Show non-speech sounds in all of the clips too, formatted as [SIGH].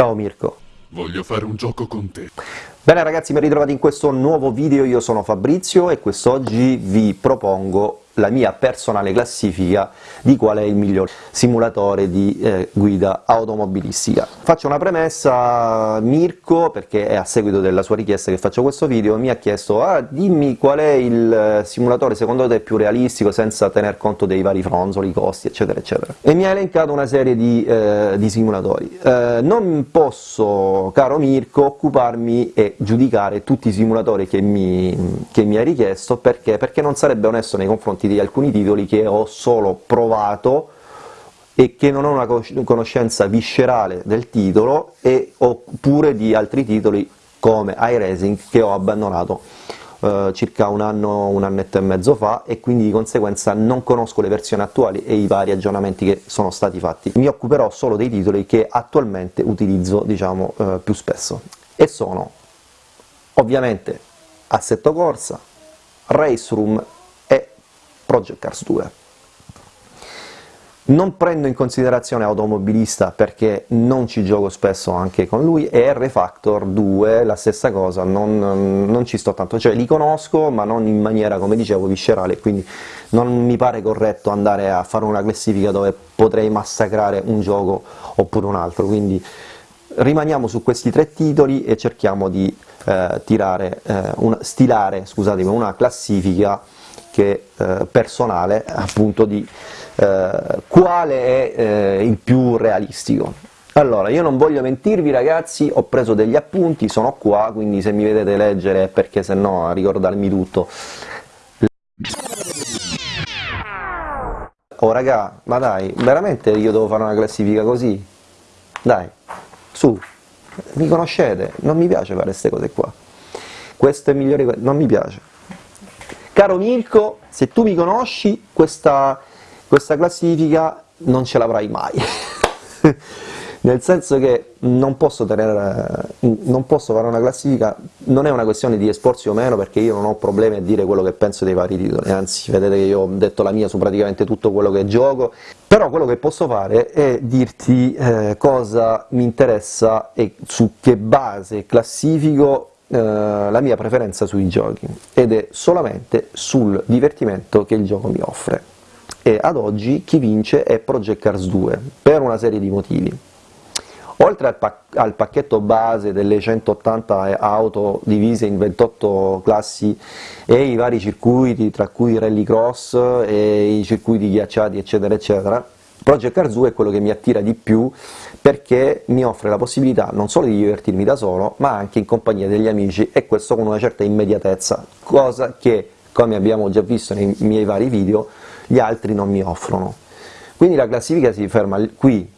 Ciao Mirko. Voglio fare un gioco con te. Bene ragazzi, ben ritrovati in questo nuovo video, io sono Fabrizio e quest'oggi vi propongo la mia personale classifica di qual è il miglior simulatore di eh, guida automobilistica. Faccio una premessa, Mirko, perché è a seguito della sua richiesta che faccio questo video, mi ha chiesto ah, dimmi qual è il eh, simulatore secondo te più realistico senza tener conto dei vari fronzoli, costi, eccetera, eccetera. E mi ha elencato una serie di, eh, di simulatori. Eh, non posso, caro Mirko, occuparmi e giudicare tutti i simulatori che mi, che mi hai richiesto, perché? Perché non sarebbe onesto nei confronti di alcuni titoli che ho solo provato e che non ho una conoscenza viscerale del titolo, e, oppure di altri titoli come iRacing che ho abbandonato eh, circa un anno, un annetto e mezzo fa e quindi di conseguenza non conosco le versioni attuali e i vari aggiornamenti che sono stati fatti. Mi occuperò solo dei titoli che attualmente utilizzo diciamo, eh, più spesso e sono ovviamente Assetto Corsa, Race Room Project Cars 2. Non prendo in considerazione Automobilista perché non ci gioco spesso anche con lui, e R-Factor 2 la stessa cosa, non, non, ci sto tanto, cioè li conosco ma non in maniera, come dicevo, viscerale, quindi non mi pare corretto andare a fare una classifica dove potrei massacrare un gioco oppure un altro, quindi rimaniamo su questi tre titoli e cerchiamo di eh, tirare, eh, una, stilare una classifica che eh, personale appunto di eh, quale è eh, il più realistico. Allora, io non voglio mentirvi ragazzi, ho preso degli appunti, sono qua, quindi se mi vedete leggere perché se no a ricordarmi tutto. Oh raga, ma dai, veramente io devo fare una classifica così? Dai, su, mi conoscete, non mi piace fare queste cose qua. Questo è migliore, non mi piace. Caro Mirko, se tu mi conosci, questa, questa classifica non ce l'avrai mai. [LAUGHS] Nel senso che non posso, tenere, non posso, fare una classifica, non è una questione di esporsi o meno, perché io non ho problemi a dire quello che penso dei vari titoli, anzi vedete che io ho detto la mia su praticamente tutto quello che gioco, però quello che posso fare è dirti eh, cosa mi interessa e su che base classifico la mia preferenza sui giochi ed è solamente sul divertimento che il gioco mi offre. E ad oggi chi vince è Project Cars 2 per una serie di motivi. Oltre al, pac al pacchetto base delle 180 auto divise in 28 classi e i vari circuiti tra cui rallycross e i circuiti ghiacciati eccetera eccetera Project 2 è quello che mi attira di più perché mi offre la possibilità non solo di divertirmi da solo, ma anche in compagnia degli amici e questo con una certa immediatezza, cosa che, come abbiamo già visto nei miei vari video, gli altri non mi offrono. Quindi la classifica si ferma qui.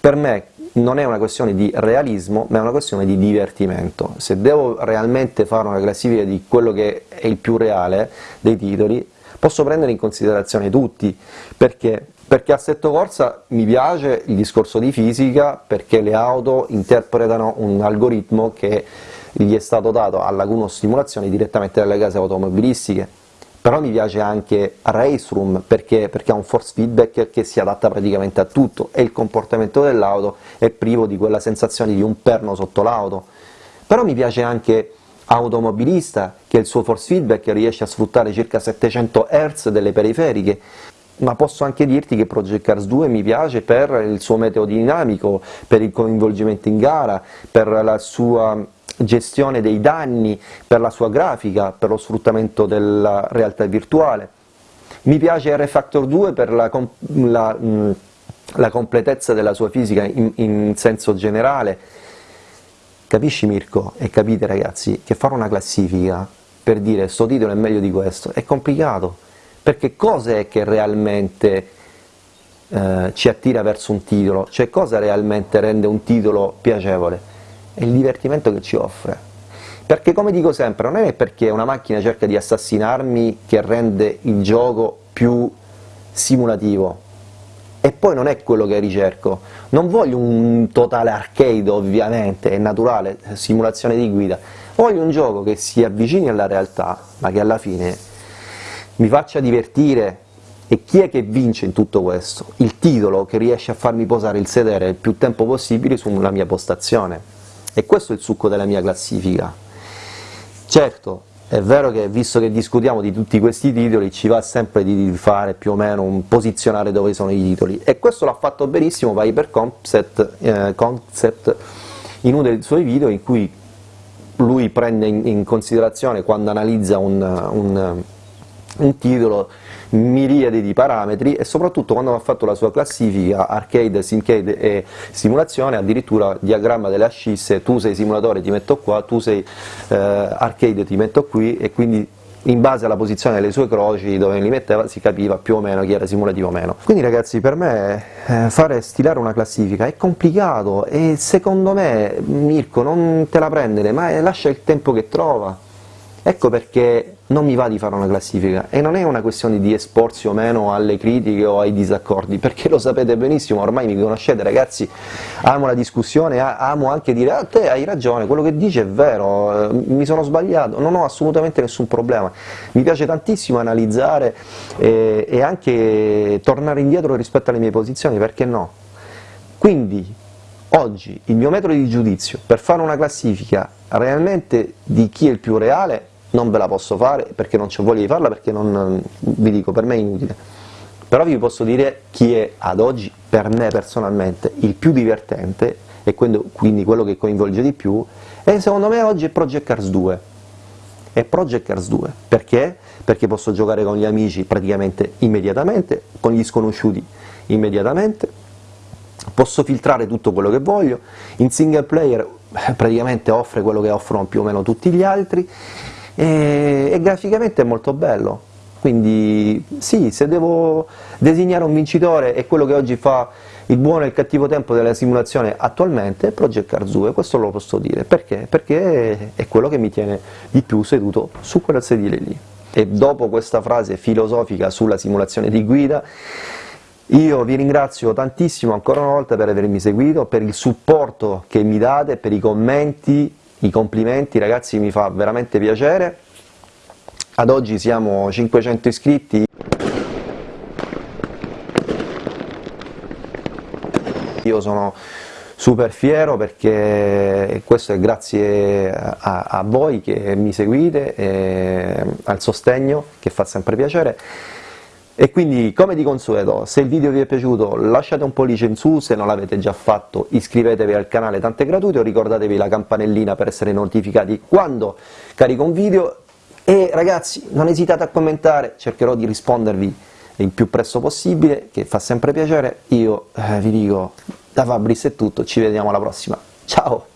Per me non è una questione di realismo, ma è una questione di divertimento. Se devo realmente fare una classifica di quello che è il più reale dei titoli, posso prendere in considerazione tutti, perché perché assetto corsa mi piace il discorso di fisica, perché le auto interpretano un algoritmo che gli è stato dato alla Laguno Simulazione direttamente dalle case automobilistiche, però mi piace anche Race Room perché, perché, ha un force feedback che si adatta praticamente a tutto. E il comportamento dell'auto è privo di quella sensazione di un perno sotto l'auto, però mi piace anche Automobilista che il suo force feedback riesce a sfruttare circa 700 Hz delle periferiche, ma posso anche dirti che Project Cars 2 mi piace per il suo metodo dinamico, per il coinvolgimento in gara, per la sua gestione dei danni, per la sua grafica, per lo sfruttamento della realtà virtuale. Mi piace R-Factor 2 per la, la, la, completezza della sua fisica in, in senso generale. Capisci Mirko e capite ragazzi che fare una classifica per dire sto titolo è meglio di questo è complicato perché cos'è che realmente eh, ci attira verso un titolo, cioè cosa realmente rende un titolo piacevole? È il divertimento che ci offre. Perché come dico sempre, non è perché una macchina cerca di assassinarmi che rende il gioco più simulativo, e poi non è quello che ricerco, non voglio un totale arcade ovviamente, è naturale, simulazione di guida, voglio un gioco che si avvicini alla realtà, ma che alla fine mi faccia divertire E chi è che vince in tutto questo? Il titolo che riesce a farmi posare il sedere il più tempo possibile sulla mia postazione. E questo è il succo della mia classifica. Certo, è vero che visto che discutiamo di tutti questi titoli ci va sempre di fare più o meno un posizionare dove sono i titoli e questo l'ha fatto benissimo Viper Concept, eh, Concept in uno dei suoi video in cui lui prende in, in considerazione quando analizza un, un, un titolo miriadi di parametri e soprattutto quando ha fatto la sua classifica arcade, simcade e simulazione, addirittura diagramma delle ascisse, tu sei simulatore ti metto qua, tu sei eh, arcade ti metto qui e quindi in base alla posizione delle sue croci dove li metteva si capiva più o meno chi era simulativo o meno. Quindi ragazzi per me eh, fare stilare una classifica è complicato e secondo me Mirko non te la prendere ma lascia il tempo che trova Ecco perché non mi va di fare una classifica e non è una questione di esporsi o meno alle critiche o ai disaccordi, perché lo sapete benissimo, ormai mi conoscete ragazzi, amo la discussione, amo anche dire ah, te hai ragione, quello che dici è vero, eh, mi sono sbagliato, non ho assolutamente nessun problema, mi piace tantissimo analizzare e, e anche tornare indietro rispetto alle mie posizioni, perché no? Quindi oggi il mio metodo di giudizio per fare una classifica realmente di chi è il più reale non ve la posso fare perché non c'ho voglia di farla, perché non, vi dico, per me è inutile. Però vi posso dire chi è ad oggi, per me personalmente, il più divertente, e quindi quello che coinvolge di più, e secondo me oggi è Project Cars 2. È Project Cars 2, perché? Perché posso giocare con gli amici praticamente immediatamente, con gli sconosciuti immediatamente, posso filtrare tutto quello che voglio, in single player eh, praticamente offre quello che offrono più o meno tutti gli altri, e, e graficamente è molto bello, quindi sì, se devo designare un vincitore è quello che oggi fa il buono e il cattivo tempo della simulazione attualmente è Project Cars 2, questo lo posso dire, perché? Perché è quello che mi tiene di più seduto su quel sedile lì. E dopo questa frase filosofica sulla simulazione di guida, io vi ringrazio tantissimo ancora una volta per avermi seguito, per il supporto che mi date, per i commenti, i complimenti, ragazzi mi fa veramente piacere. Ad oggi siamo 500 iscritti. Io sono super fiero perché questo è grazie a, a voi che mi seguite, e al sostegno che fa sempre piacere. E quindi, come di consueto, se il video vi è piaciuto lasciate un pollice in su, se non l'avete già fatto iscrivetevi al canale Tante Gratuito, ricordatevi la campanellina per essere notificati quando carico un video. E ragazzi non esitate a commentare, cercherò di rispondervi il più presto possibile, che fa sempre piacere, io eh, vi dico da Fabris è tutto, ci vediamo alla prossima, ciao!